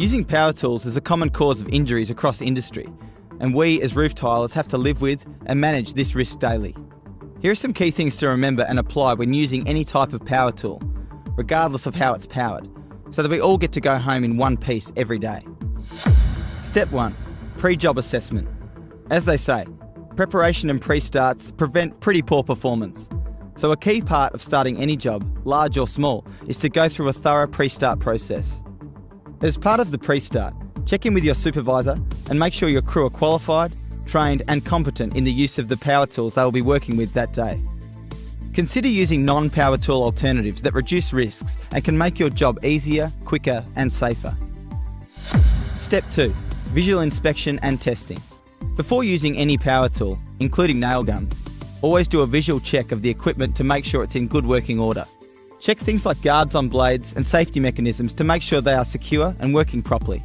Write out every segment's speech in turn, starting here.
Using power tools is a common cause of injuries across industry, and we as roof tilers have to live with and manage this risk daily. Here are some key things to remember and apply when using any type of power tool, regardless of how it's powered, so that we all get to go home in one piece every day. Step 1. Pre-job assessment. As they say, preparation and pre-starts prevent pretty poor performance. So a key part of starting any job, large or small, is to go through a thorough pre-start process. As part of the pre-start, check in with your supervisor and make sure your crew are qualified, trained and competent in the use of the power tools they will be working with that day. Consider using non-power tool alternatives that reduce risks and can make your job easier, quicker and safer. Step 2. Visual inspection and testing. Before using any power tool, including nail guns, always do a visual check of the equipment to make sure it's in good working order. Check things like guards on blades and safety mechanisms to make sure they are secure and working properly.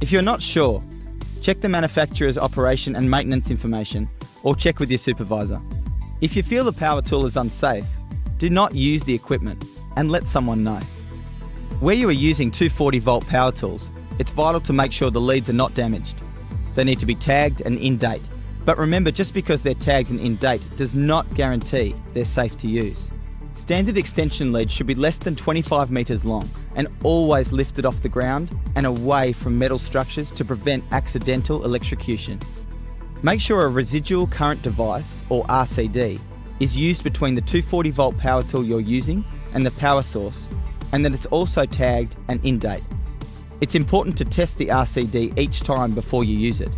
If you're not sure, check the manufacturer's operation and maintenance information or check with your supervisor. If you feel the power tool is unsafe, do not use the equipment and let someone know. Where you are using 240 volt power tools, it's vital to make sure the leads are not damaged. They need to be tagged and in date. But remember, just because they're tagged and in date does not guarantee they're safe to use. Standard extension leads should be less than 25 metres long and always lifted off the ground and away from metal structures to prevent accidental electrocution. Make sure a residual current device, or RCD, is used between the 240 volt power tool you're using and the power source, and that it's also tagged and in date. It's important to test the RCD each time before you use it.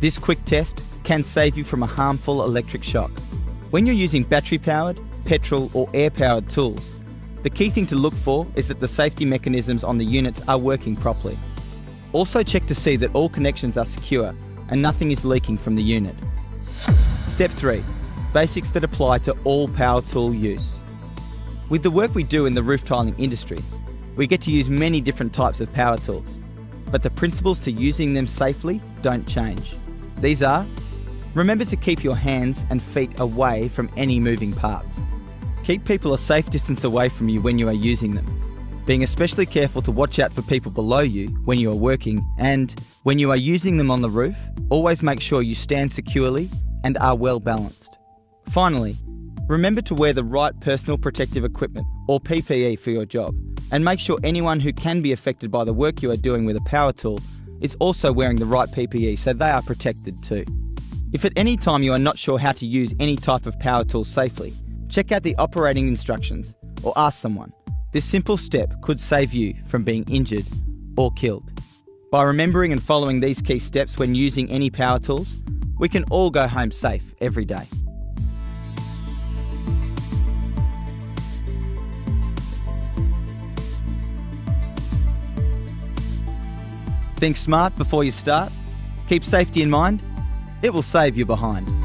This quick test can save you from a harmful electric shock. When you're using battery powered, petrol or air powered tools, the key thing to look for is that the safety mechanisms on the units are working properly. Also check to see that all connections are secure and nothing is leaking from the unit. Step 3. Basics that apply to all power tool use. With the work we do in the roof tiling industry, we get to use many different types of power tools, but the principles to using them safely don't change. These are, remember to keep your hands and feet away from any moving parts. Keep people a safe distance away from you when you are using them, being especially careful to watch out for people below you when you are working and when you are using them on the roof, always make sure you stand securely and are well balanced. Finally, remember to wear the right personal protective equipment or PPE for your job and make sure anyone who can be affected by the work you are doing with a power tool is also wearing the right PPE so they are protected too. If at any time you are not sure how to use any type of power tool safely, check out the operating instructions or ask someone. This simple step could save you from being injured or killed. By remembering and following these key steps when using any power tools, we can all go home safe every day. Think smart before you start. Keep safety in mind. It will save you behind.